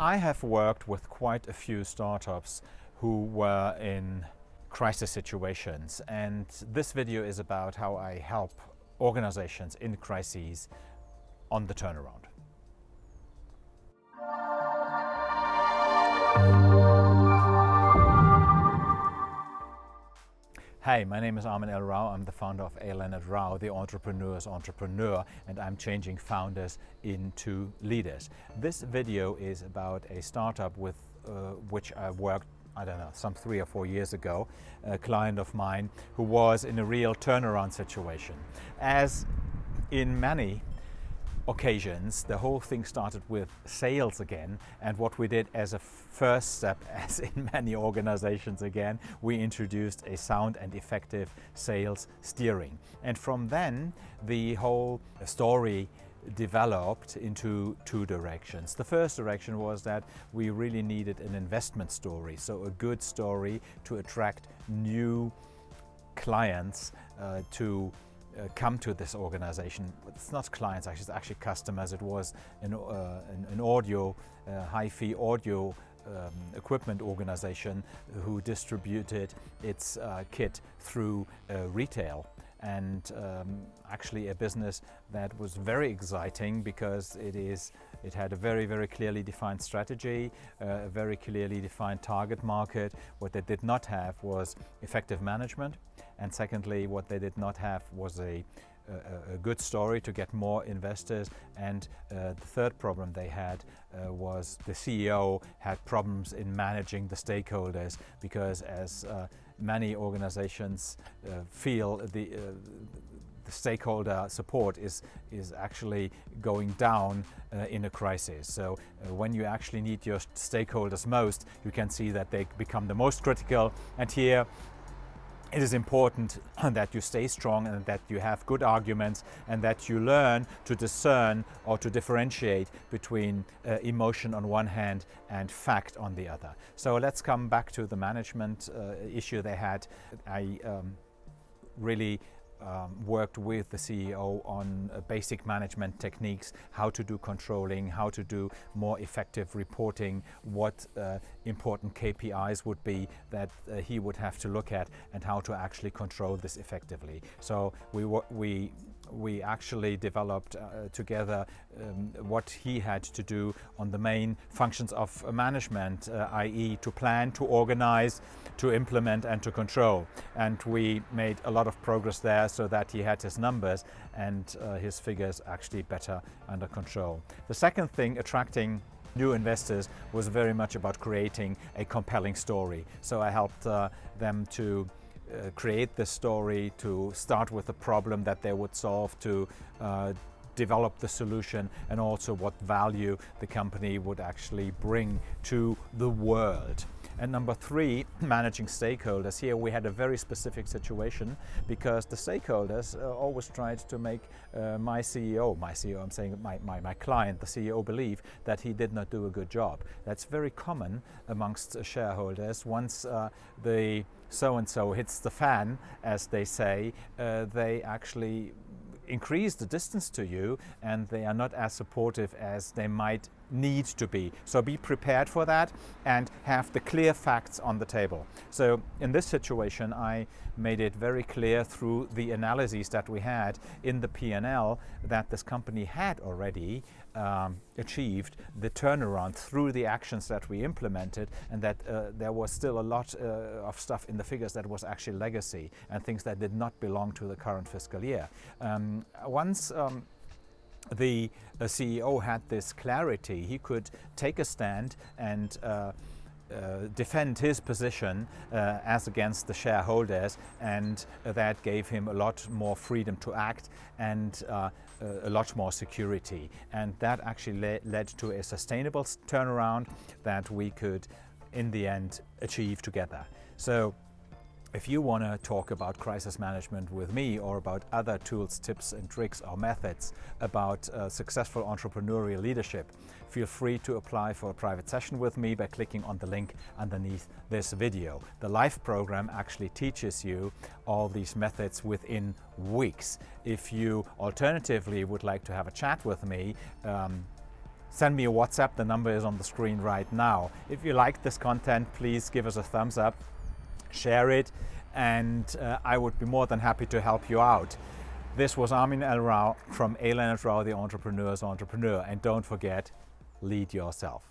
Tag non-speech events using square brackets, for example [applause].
I have worked with quite a few startups who were in crisis situations and this video is about how I help organizations in crises on the turnaround. Hi, my name is Armin L. Rao. I'm the founder of A. Leonard Rao, the entrepreneur's entrepreneur, and I'm changing founders into leaders. This video is about a startup with uh, which I worked I don't know, some three or four years ago, a client of mine who was in a real turnaround situation. As in many occasions, the whole thing started with sales again. And what we did as a first step, [laughs] as in many organizations again, we introduced a sound and effective sales steering. And from then, the whole story developed into two directions. The first direction was that we really needed an investment story, so a good story to attract new clients uh, to uh, come to this organization. It's not clients, actually, it's actually customers. It was an, uh, an, an audio, uh, hi-fi audio um, equipment organization who distributed its uh, kit through uh, retail and um, actually a business that was very exciting because it is it had a very very clearly defined strategy uh, a very clearly defined target market what they did not have was effective management and secondly what they did not have was a a, a, good story to get more investors and uh, the third problem they had uh, was the CEO had problems in managing the stakeholders because as uh, many organizations uh, feel the, uh, the stakeholder support is, is actually going down uh, in a crisis. So uh, when you actually need your stakeholders most, you can see that they become the most critical. And here it is important [laughs] that you stay strong and that you have good arguments and that you learn to discern or to differentiate between uh, emotion on one hand and fact on the other. So let's come back to the management uh, issue they had. I um, really um, worked with the CEO on uh, basic management techniques, how to do controlling, how to do more effective reporting, what uh, important KPIs would be that uh, he would have to look at and how to actually control this effectively. So we, we we actually developed uh, together um, what he had to do on the main functions of management, uh, i.e. to plan, to organize, to implement and to control. And we made a lot of progress there so that he had his numbers and uh, his figures actually better under control. The second thing, attracting new investors was very much about creating a compelling story. So I helped uh, them to uh, create the story, to start with the problem that they would solve, to uh, develop the solution and also what value the company would actually bring to the world. And number three, [clears throat] managing stakeholders. Here we had a very specific situation because the stakeholders uh, always tried to make uh, my CEO, my CEO, I'm saying my, my, my client, the CEO believe that he did not do a good job. That's very common amongst shareholders. Once uh, the so-and-so hits the fan, as they say, uh, they actually increase the distance to you and they are not as supportive as they might need to be. So be prepared for that and have the clear facts on the table. So in this situation, I made it very clear through the analyses that we had in the P&L that this company had already um, achieved the turnaround through the actions that we implemented and that uh, there was still a lot uh, of stuff in the figures that was actually legacy and things that did not belong to the current fiscal year. Um, once um, the uh, CEO had this clarity. He could take a stand and uh, uh, defend his position uh, as against the shareholders and that gave him a lot more freedom to act and uh, a lot more security and that actually le led to a sustainable turnaround that we could in the end achieve together. So if you want to talk about crisis management with me or about other tools, tips and tricks or methods about uh, successful entrepreneurial leadership, feel free to apply for a private session with me by clicking on the link underneath this video. The live program actually teaches you all these methods within weeks. If you alternatively would like to have a chat with me, um, send me a WhatsApp. The number is on the screen right now. If you like this content, please give us a thumbs up, share it, and uh, I would be more than happy to help you out. This was Armin L. Rao from A. Leonard Rao, the Entrepreneur's Entrepreneur. And don't forget, lead yourself.